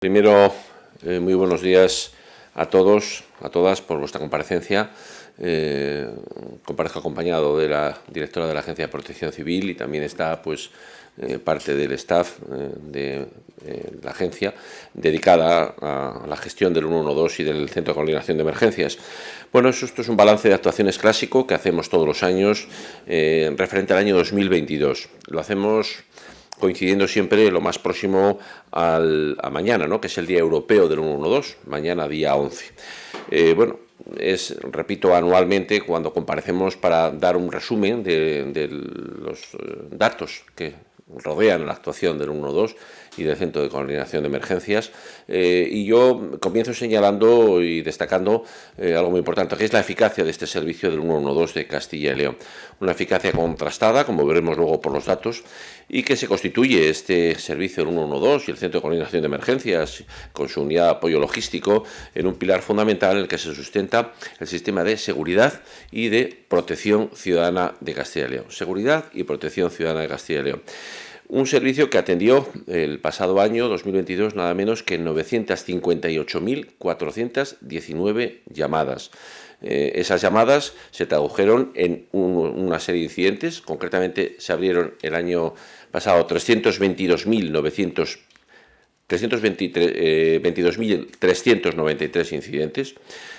Primero, eh, muy buenos días a todos, a todas, por vuestra comparecencia. Eh, comparezco acompañado de la directora de la Agencia de Protección Civil y también está pues eh, parte del staff eh, de la agencia dedicada a la gestión del 112 y del Centro de Coordinación de Emergencias. Bueno, esto es un balance de actuaciones clásico que hacemos todos los años referente al año 2022. Lo hacemos coincidiendo siempre lo más próximo al, a mañana, ¿no? que es el Día Europeo del 112, mañana día 11. Eh, bueno, es, repito, anualmente cuando comparecemos para dar un resumen de, los eh, datos que rodean la actuación del 112 y del Centro de Coordinación de Emergencias. Eh, y yo comienzo señalando y destacando algo muy importante, que es la eficacia de este servicio del 112 de Castilla y León. Una eficacia contrastada, como veremos luego por los datos, y que se constituye este servicio del 112 y el Centro de Coordinación de Emergencias, con su unidad de apoyo logístico, en un pilar fundamental en el que se sustenta el sistema de seguridad y de protección ciudadana de Castilla y León. Seguridad y protección ciudadana de Castilla y León. Un servicio que atendió el pasado año 2022 nada menos que 958.419 llamadas. Eh, esas llamadas se tradujeron en una serie de incidentes, concretamente se abrieron el año pasado 322.900 322.393 incidentes,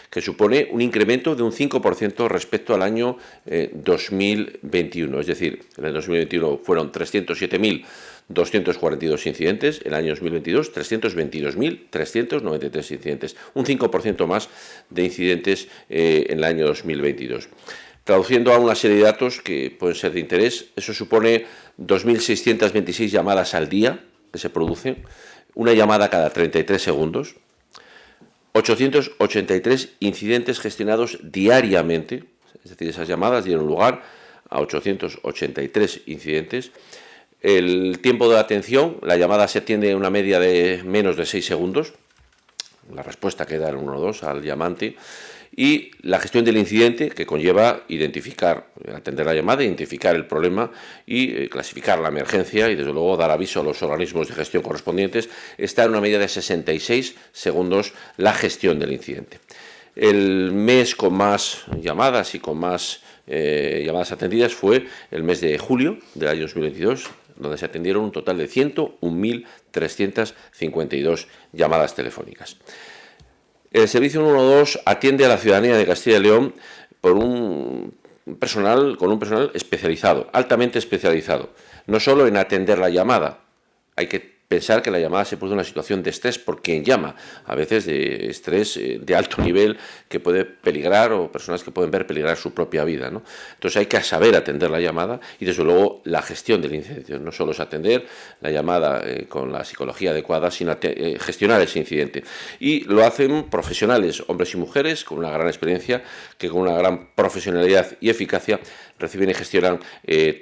que supone un incremento de un 5% respecto al año 2021. Eh, es decir, en el 2021 fueron 307.242 incidentes, en el año 2022 322.393 incidentes, un 5% más de incidentes eh, en el año 2022. Traduciendo a una serie de datos que pueden ser de interés, eso supone 2.626 llamadas al día que se producen, una llamada cada 33 segundos, 883 incidentes gestionados diariamente, es decir, esas llamadas dieron lugar a 883 incidentes. El tiempo de atención, la llamada se atiende en una media de menos de 6 segundos, la respuesta queda en 1-2 al llamante, y la gestión del incidente que conlleva identificar, atender la llamada, identificar el problema y eh, clasificar la emergencia y desde luego dar aviso a los organismos de gestión correspondientes, está en una medida de 66 segundos la gestión del incidente. El mes con más llamadas y con más eh, llamadas atendidas fue el mes de julio del año 2022, donde se atendieron un total de 101.352 llamadas telefónicas. El servicio 112 atiende a la ciudadanía de Castilla y León por un personal, con un personal especializado, altamente especializado, no solo en atender la llamada, hay que pensar que la llamada se produce una situación de estrés por quien llama, a veces de estrés eh, de alto nivel que puede peligrar o personas que pueden ver peligrar su propia vida. ¿no? Entonces hay que saber atender la llamada y desde luego la gestión del incidente. No solo es atender la llamada eh, con la psicología adecuada, sino eh, gestionar ese incidente. Y lo hacen profesionales, hombres y mujeres, con una gran experiencia, que con una gran profesionalidad y eficacia reciben y gestionan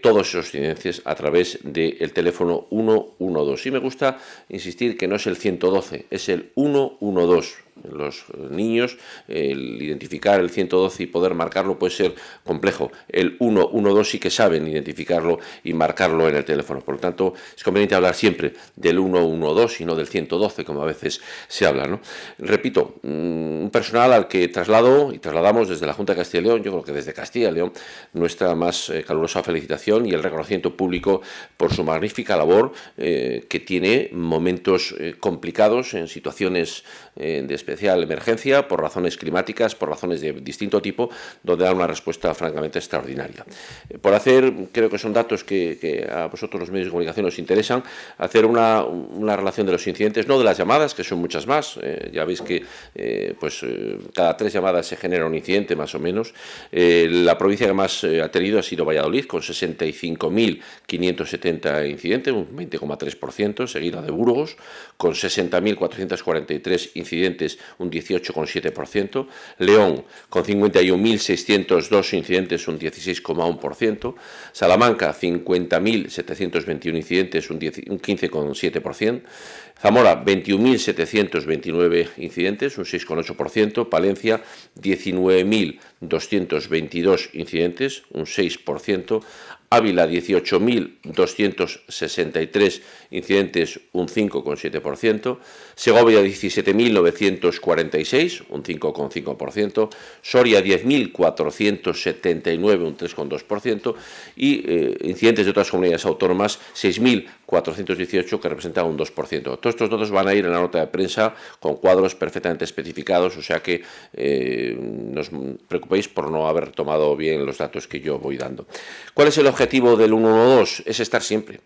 todos esos incidencias a través del teléfono 112. Y me gusta insistir que no es el 112, es el 112 los niños, el identificar el 112 y poder marcarlo puede ser complejo. El 112 sí que saben identificarlo y marcarlo en el teléfono. Por lo tanto, es conveniente hablar siempre del 112 y no del 112, como a veces se habla. ¿no? Repito, mm, un personal al que traslado y trasladamos desde la Junta de Castilla y León, yo creo que desde Castilla y León, nuestra más eh, calurosa felicitación y el reconocimiento público por su magnífica labor, eh, que tiene momentos eh, complicados en situaciones de especial emergencia por razones climáticas, por razones de distinto tipo, donde da una respuesta francamente extraordinaria. Eh, por hacer, creo que son datos que, a vosotros los medios de comunicación os interesan, hacer una, relación de los incidentes, no de las llamadas, que son muchas más, eh, ya veis que eh, pues, cada tres llamadas se genera un incidente más o menos. la provincia que más ha tenido ha sido Valladolid, con 65.570 incidentes, un 20,3%, seguida de Burgos, con 60.443 incidentes un 18,7%, León con 51.602 incidentes, un 16,1%, Salamanca 50.721 incidentes, un 15,7%, Zamora 21.729 incidentes, un 6,8%, Palencia 19.222 incidentes, un 6%, Ávila 18.263 incidentes, un 5,7%, Segovia 17.946, un 5,5%, Soria 10.479, un 3,2%, y eh, incidentes de otras comunidades autónomas 6.418, que representan un 2%. Todos estos datos van a ir en la nota de prensa con cuadros perfectamente especificados, o sea que eh, no os preocupéis por no haber tomado bien los datos que yo voy dando. ¿Cuál es el objetivo del 112? Es estar siempre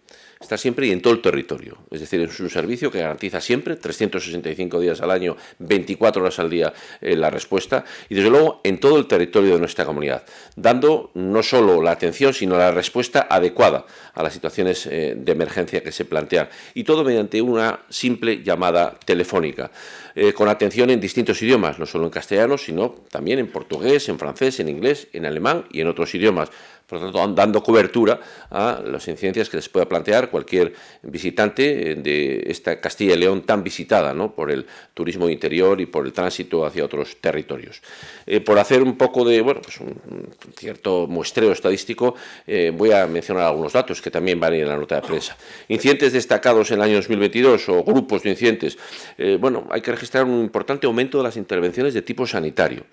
está siempre y en todo el territorio. Es decir, es un servicio que garantiza siempre, 365 días al año, 24 horas al día, eh, la respuesta, y desde luego en todo el territorio de nuestra comunidad, dando no solo la atención, sino la respuesta adecuada a las situaciones eh, de emergencia que se plantean, y todo mediante una simple llamada telefónica, eh, con atención en distintos idiomas, no solo en castellano, sino también en portugués, en francés, en inglés, en alemán y en otros idiomas, por lo tanto, dando cobertura a las incidencias que les pueda plantear cualquier visitante de esta Castilla y León tan visitada por el turismo interior y por el tránsito hacia otros territorios. Eh, por hacer un poco de, bueno, pues un, cierto muestreo estadístico, eh, voy a mencionar algunos datos que también van en la nota de prensa. Incidentes destacados en el año 2022 o grupos de incidentes. Eh, bueno, hay que registrar un importante aumento de las intervenciones de tipo sanitario.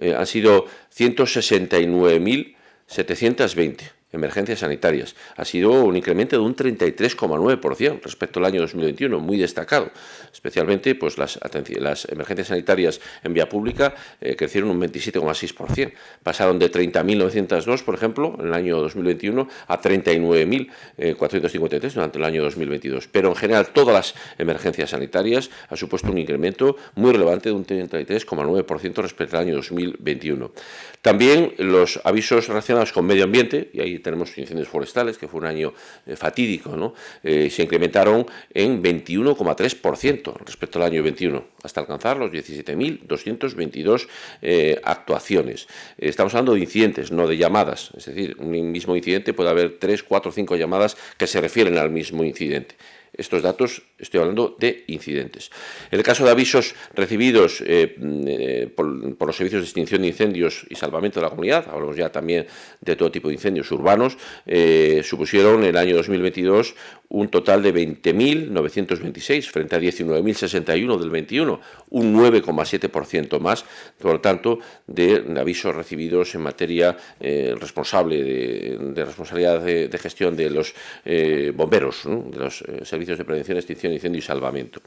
han sido 169.000 720 emergencias sanitarias. Ha sido un incremento de un 33,9% respecto al año 2021, muy destacado. Especialmente pues, las, las emergencias sanitarias en vía pública eh, crecieron un 27,6%. Pasaron de 30.902, por ejemplo, en el año 2021 a 39.453 durante el año 2022. Pero en general todas las emergencias sanitarias ha supuesto un incremento muy relevante de un 33,9% respecto al año 2021. También los avisos relacionados con medio ambiente, y ahí tenemos incendios forestales, que fue un año eh, fatídico, ¿no? Eh, se incrementaron en 21,3% respecto al año 21, hasta alcanzar los 17.222 eh, actuaciones. Estamos hablando de incidentes, no de llamadas, es decir, un mismo incidente puede haber 3, 4, 5 llamadas que se refieren al mismo incidente. Estos datos, estoy hablando de incidentes. En el caso de avisos recibidos eh, eh, por, los servicios de extinción de incendios y salvamento de la comunidad, hablamos ya también de todo tipo de incendios urbanos, eh, supusieron en el año 2022 un total de 20.926 frente a 19.061 del 21, un 9,7% más, por lo tanto, de avisos recibidos en materia responsable de, responsabilidad de, gestión de los bomberos, de los servicios de prevención, extinción, incendio y salvamento.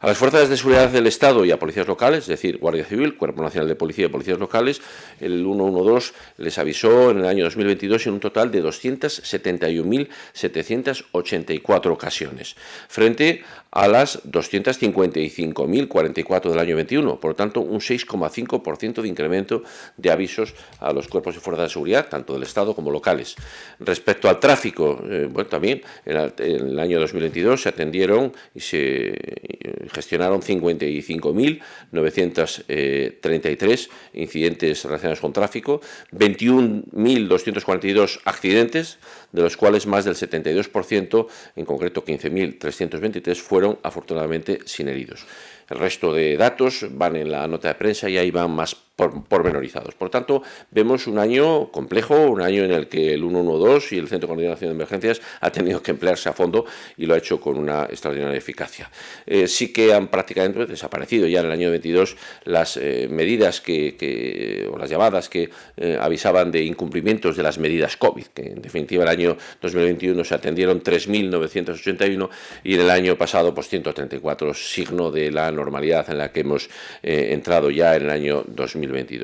A las fuerzas de seguridad del Estado y a policías locales, es decir, Guardia Civil, Cuerpo Nacional de Policía y Policías Locales, el 112 les avisó en el año 2022 en un total de 271.784 ocasiones, frente a las 255.044 del año 21, por lo tanto un 6,5% de incremento de avisos a los cuerpos y fuerzas de seguridad, tanto del Estado como locales. Respecto al tráfico, eh, bueno, también en el año 2022 se atendieron y se eh, gestionaron 55.933 incidentes relacionados con tráfico, 21.242 accidentes, de los cuales más del 72%, en concreto 15.323, fueron afortunadamente sin heridos. El resto de datos van en la nota de prensa y ahí van más pormenorizados. Por tanto, vemos un año complejo, un año en el que el 112 y el Centro de Coordinación de Emergencias ha tenido que emplearse a fondo y lo ha hecho con una extraordinaria eficacia. Eh, sí que han prácticamente desaparecido ya en el año 22 las eh, medidas que, o las llamadas que eh, avisaban de incumplimientos de las medidas COVID, que en definitiva el año 2021 se atendieron 3.981 y en el año pasado pues 134, signo de la normalidad en la que hemos entrado ya en el año 2021.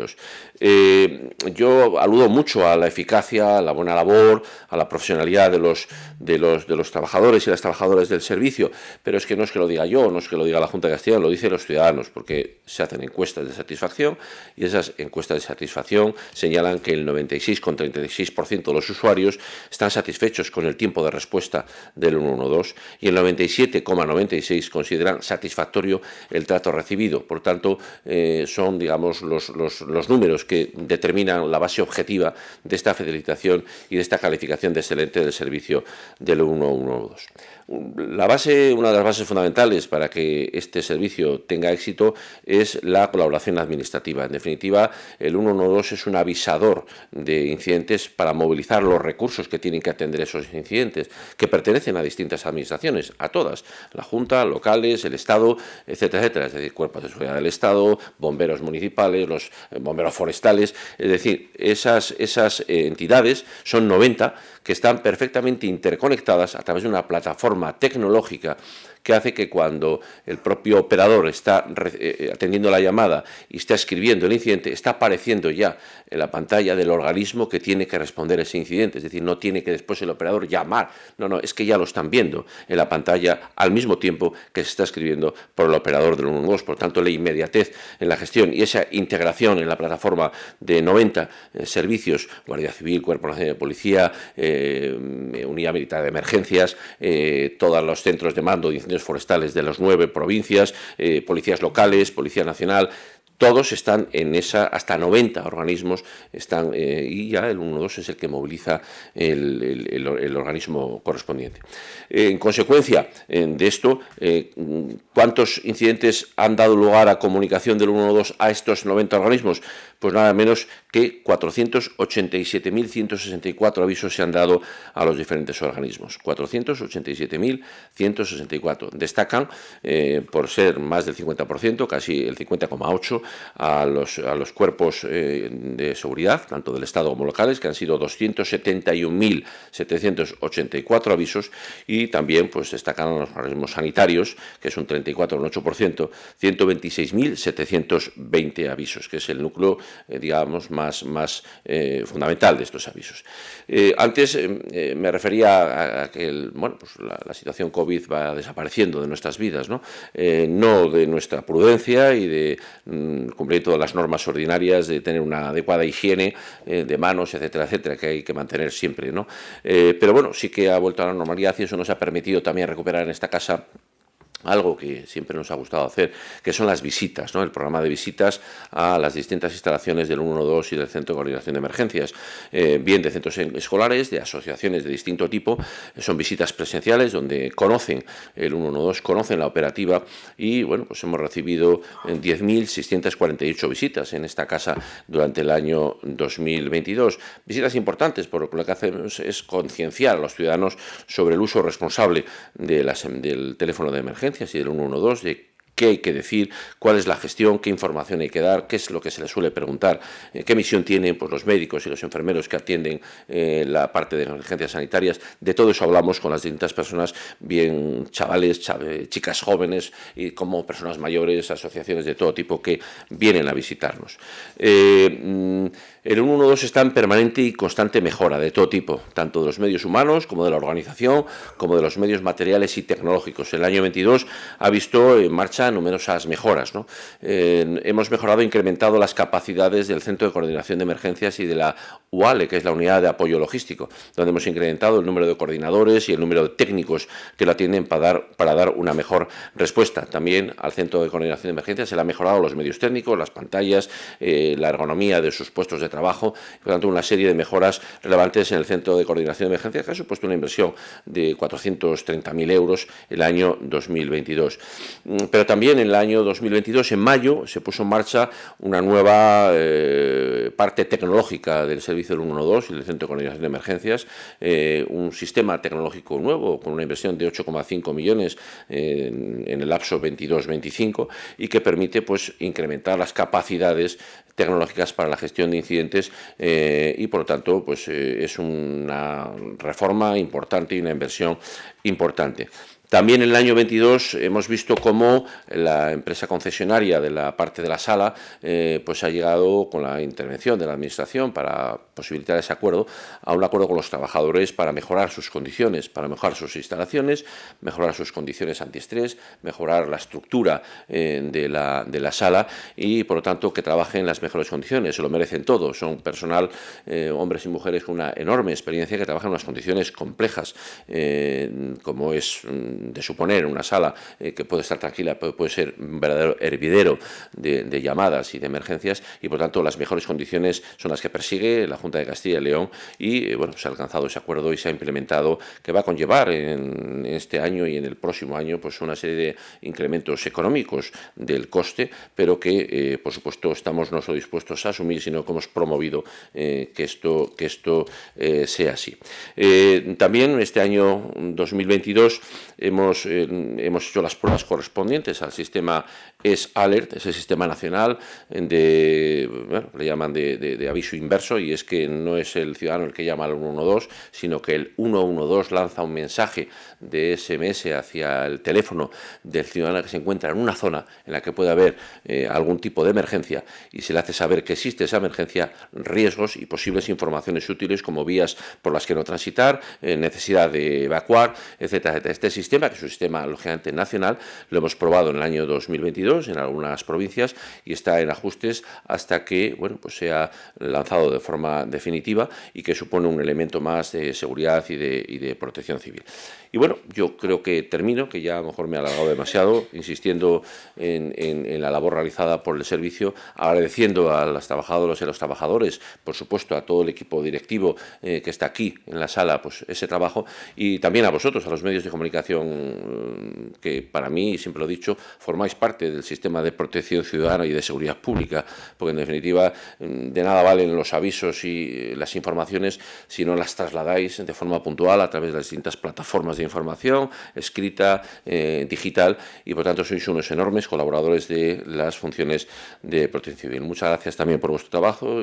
Eh, yo aludo mucho a la eficacia, a la buena labor, a la profesionalidad de los, de, los, de los trabajadores y las trabajadoras del servicio, pero es que no es que lo diga yo, no es que lo diga la Junta de Castilla, lo dicen los ciudadanos, porque se hacen encuestas de satisfacción y esas encuestas de satisfacción señalan que el 96,36% de los usuarios están satisfechos con el tiempo de respuesta del 112 y el 97,96% consideran satisfactorio el trato recibido. Por tanto, eh, son, digamos, los los, números que determinan la base objetiva de esta felicitación y de esta calificación de excelente del servicio del 112. La base, una de las bases fundamentales para que este servicio tenga éxito es la colaboración administrativa. En definitiva, el 112 es un avisador de incidentes para movilizar los recursos que tienen que atender esos incidentes, que pertenecen a distintas administraciones, a todas, la Junta, locales, el Estado, etcétera, es decir, cuerpos de seguridad del Estado, bomberos municipales, los eh, bomberos forestales, es decir, esas, esas eh, entidades son 90 que están perfectamente interconectadas a través de una plataforma tecnológica que hace que cuando el propio operador está eh, atendiendo la llamada y está escribiendo el incidente, está apareciendo ya en la pantalla del organismo que tiene que responder ese incidente. Es decir, no tiene que después el operador llamar. No, no, es que ya lo están viendo en la pantalla al mismo tiempo que se está escribiendo por el operador del 112. Por tanto, la inmediatez en la gestión y esa integración en la plataforma de 90 eh, servicios, Guardia Civil, Cuerpo Nacional de Policía, eh, Unidad Militar de Emergencias, todos los centros de mando de forestales de las nueve provincias, policías locales, Policía Nacional, todos están en esa, hasta 90 organismos están, eh, y ya el 112 es el que moviliza el, organismo correspondiente. en consecuencia de esto, eh, ¿cuántos incidentes han dado lugar a comunicación del 112 a estos 90 organismos? Pues nada menos que 487.164 avisos se han dado a los diferentes organismos. 487.164. Destacan, eh, por ser más del 50%, casi el 50,8%, a los, a los cuerpos eh, de seguridad, tanto del Estado como locales, que han sido 271.784 avisos, y también pues, destacan a los organismos sanitarios, que es un 34,8%, 126.720 avisos, que es el núcleo, eh, digamos, más, más eh, fundamental de estos avisos. antes me refería a, que bueno, pues la, situación COVID va desapareciendo de nuestras vidas, no, no de nuestra prudencia y de mm, cumplir todas las normas ordinarias, de tener una adecuada higiene eh, de manos, etcétera, etcétera, que hay que mantener siempre. ¿no? Eh, pero bueno, sí que ha vuelto a la normalidad y eso nos ha permitido también recuperar en esta casa algo que siempre nos ha gustado hacer, que son las visitas, ¿no? el programa de visitas a las distintas instalaciones del 112 y del Centro de Coordinación de Emergencias, eh, bien de centros escolares, de asociaciones de distinto tipo, son visitas presenciales donde conocen el 112, conocen la operativa y bueno, pues hemos recibido 10.648 visitas en esta casa durante el año 2022. Visitas importantes, por lo que hacemos es concienciar a los ciudadanos sobre el uso responsable del teléfono de emergencia y del 112 de qué hay que decir, cuál es la gestión, qué información hay que dar, qué es lo que se le suele preguntar, eh, qué misión tienen pues, los médicos y los enfermeros que atienden eh, la parte de emergencias sanitarias. De todo eso hablamos con las distintas personas, bien chavales, chicas jóvenes y como personas mayores, asociaciones de todo tipo que vienen a visitarnos. Eh, mm, el 112 está en permanente y constante mejora de todo tipo, tanto de los medios humanos como de la organización, como de los medios materiales y tecnológicos. El año 22 ha visto en marcha numerosas mejoras. hemos mejorado e incrementado las capacidades del Centro de Coordinación de Emergencias y de la UALE, que es la Unidad de Apoyo Logístico, donde hemos incrementado el número de coordinadores y el número de técnicos que lo atienden para dar, para dar una mejor respuesta. También al Centro de Coordinación de Emergencias se le han mejorado los medios técnicos, las pantallas, eh, la ergonomía de sus puestos de trabajo, por tanto una serie de mejoras relevantes en el Centro de Coordinación de Emergencias que ha supuesto una inversión de 430.000 euros el año 2022. Mm, pero también en el año 2022, en mayo, se puso en marcha una nueva eh, parte tecnológica del servicio del 112 y del Centro de Coordinación de Emergencias, eh, un sistema tecnológico nuevo con una inversión de 8,5 millones en, el lapso 22-25 y que permite pues, incrementar las capacidades tecnológicas para la gestión de incidentes eh, y por lo tanto pues, es una reforma importante y una inversión importante. También en el año 22 hemos visto cómo la empresa concesionaria de la parte de la sala eh, pues ha llegado con la intervención de la Administración para posibilitar ese acuerdo a un acuerdo con los trabajadores para mejorar sus condiciones, para mejorar sus instalaciones, mejorar sus condiciones antiestrés, mejorar la estructura eh, de, la, sala y por lo tanto que trabajen en las mejores condiciones, se lo merecen todos, son personal, eh, hombres y mujeres con una enorme experiencia que trabajan en unas condiciones complejas como es mm, de suponer una sala eh, que puede estar tranquila, puede, ser un verdadero hervidero de, llamadas y de emergencias y por tanto las mejores condiciones son las que persigue la Junta de Castilla y León y bueno, se ha alcanzado ese acuerdo y se ha implementado que va a conllevar en, este año y en el próximo año pues una serie de incrementos económicos del coste, pero que por supuesto estamos no solo dispuestos a asumir, sino que hemos promovido que esto, que esto sea así. también este año 2022 hemos, eh, hemos hecho las pruebas correspondientes al sistema S-Alert, ese sistema nacional de, bueno, le llaman de, aviso inverso, y es que no es el ciudadano el que llama al 112, sino que el 112 lanza un mensaje de SMS hacia el teléfono del ciudadano que se encuentra en una zona en la que puede haber eh, algún tipo de emergencia y se le hace saber que existe esa emergencia, riesgos y posibles informaciones útiles como vías por las que no transitar, eh, necesidad de evacuar, etcétera, etcétera. Este sistema, que es un sistema lógicamente nacional, lo hemos probado en el año 2022 en algunas provincias y está en ajustes hasta que bueno, pues sea lanzado de forma definitiva y que supone un elemento más de seguridad y de, protección civil. Y bueno, yo creo que termino, que ya a lo mejor me he alargado demasiado, insistiendo en, la labor realizada por el servicio, agradeciendo a las trabajadoras y a los trabajadores, por supuesto a todo el equipo directivo eh, que está aquí en la sala, pues ese trabajo, y también a vosotros, a los medios de comunicación, mm, que para mí, siempre lo he dicho, formáis parte del sistema de protección ciudadana y de seguridad pública, porque en definitiva mm, de nada valen los avisos y las informaciones si no las trasladáis de forma puntual a través de las distintas plataformas información, escrita, eh, digital, y por tanto sois unos enormes colaboradores de las funciones de protección civil. Muchas gracias también por vuestro trabajo.